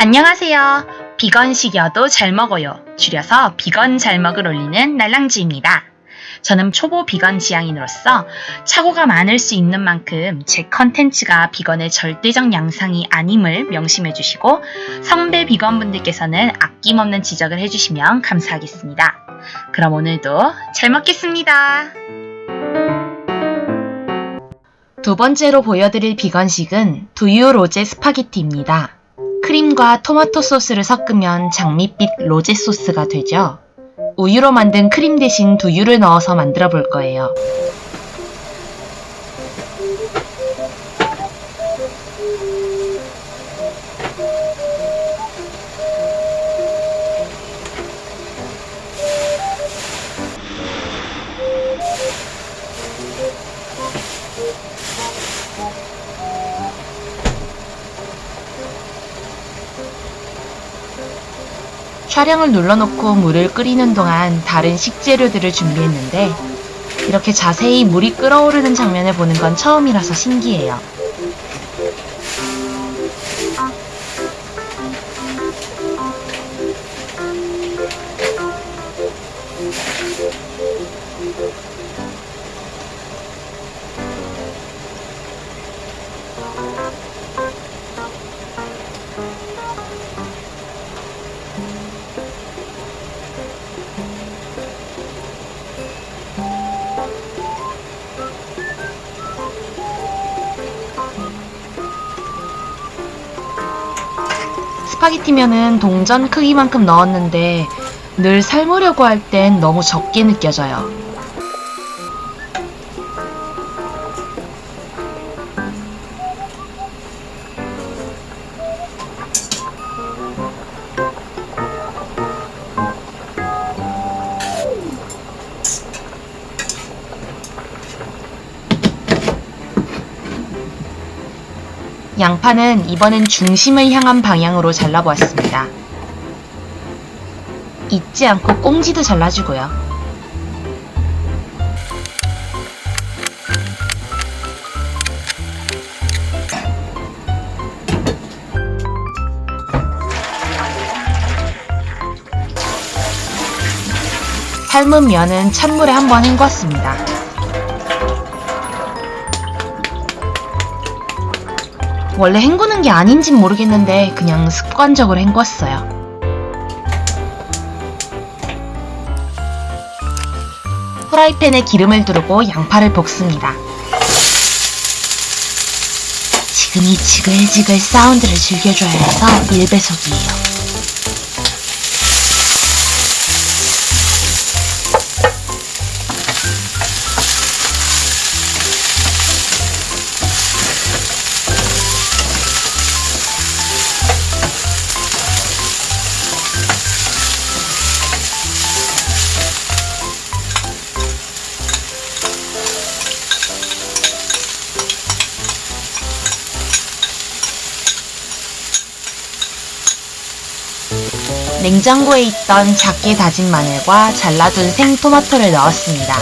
안녕하세요. 비건식이어도 잘 먹어요. 줄여서 비건 잘 먹을 올리는 날랑지입니다. 저는 초보 비건 지향인으로서 착오가 많을 수 있는 만큼 제 컨텐츠가 비건의 절대적 양상이 아님을 명심해 주시고 성배 비건분들께서는 아낌없는 지적을 해주시면 감사하겠습니다. 그럼 오늘도 잘 먹겠습니다. 두 번째로 보여드릴 비건식은 두유 로제 스파게티입니다. 크림과 토마토 소스를 섞으면 장밋빛 로제 소스가 되죠. 우유로 만든 크림 대신 두유를 넣어서 만들어 볼 거예요. 촬영을 눌러놓고 물을 끓이는 동안 다른 식재료들을 준비했는데 이렇게 자세히 물이 끓어오르는 장면을 보는 건 처음이라서 신기해요. 스파게티면은 동전 크기만큼 넣었는데 늘 삶으려고 할 땐 너무 적게 느껴져요. 양파는 이번엔 중심을 향한 방향으로 잘라보았습니다. 잊지 않고 꽁지도 잘라주고요. 삶은 면은 찬물에 한번 헹궜습니다. 원래 헹구는 게 아닌진 모르겠는데 그냥 습관적으로 헹궜어요. 후라이팬에 기름을 두르고 양파를 볶습니다. 지금 이 지글지글 사운드를 즐겨줘야 해서 1배속이에요. 냉장고에 있던 작게 다진 마늘과 잘라둔 생토마토를 넣었습니다.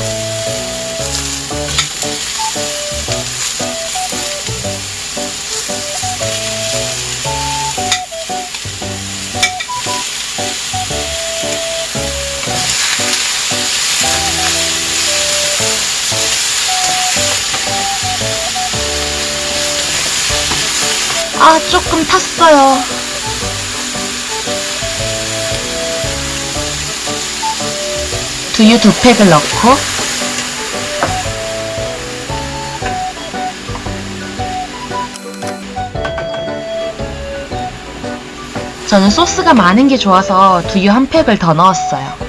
아, 조금 탔어요. 두유 두 팩을 넣고 저는 소스가 많은 게 좋아서 두유 한 팩을 더 넣었어요.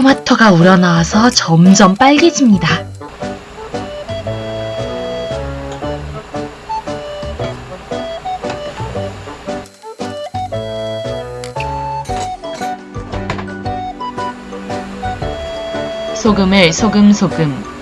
토마토가 우러나와서 점점 빨개집니다. 소금을 소금소금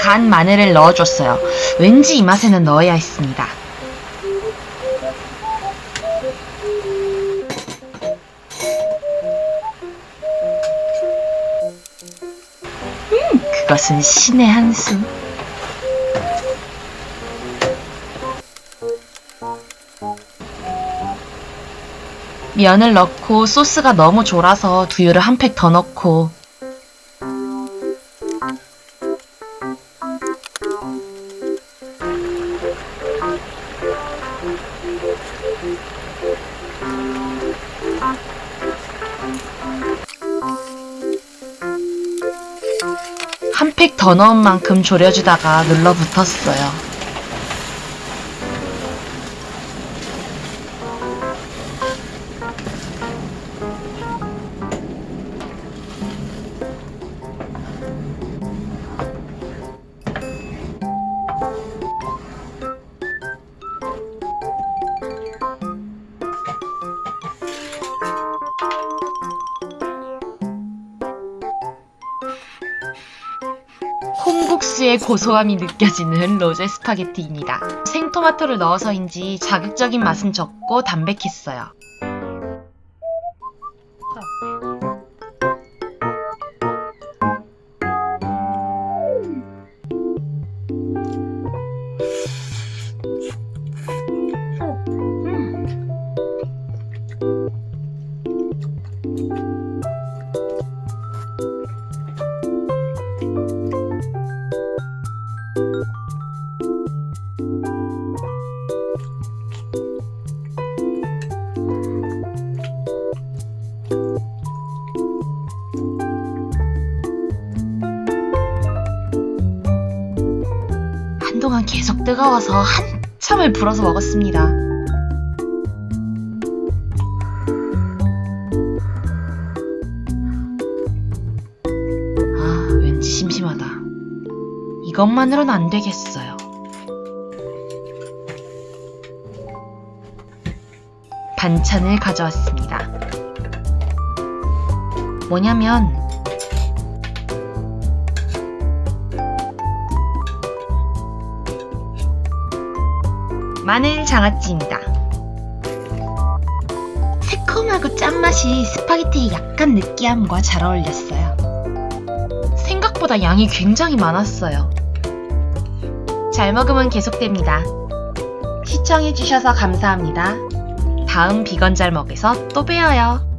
간 마늘을 넣어줬어요. 왠지 이 맛에는 넣어야 했습니다. 것은 신의 한 수. 면을 넣고 소스가 너무 졸아서 두유를 한 팩 더 넣고 더 넣은 만큼 졸여주다가 눌러붙었어요. 콩국수의 고소함이 느껴지는 로제 스파게티입니다. 생토마토를 넣어서인지 자극적인 맛은 적고 담백했어요. 한동안 계속 뜨거워서 한참을 불어서 먹었습니다. 아, 왠지 심심하다. 이것만으로는 안 되겠어요. 반찬을 가져왔습니다. 뭐냐면 마늘 장아찌입니다. 새콤하고 짠맛이 스파게티의 약간 느끼함과 잘 어울렸어요. 생각보다 양이 굉장히 많았어요. 잘 먹으면 계속됩니다. 시청해주셔서 감사합니다. 다음 비건 잘 먹에서 또 봬요.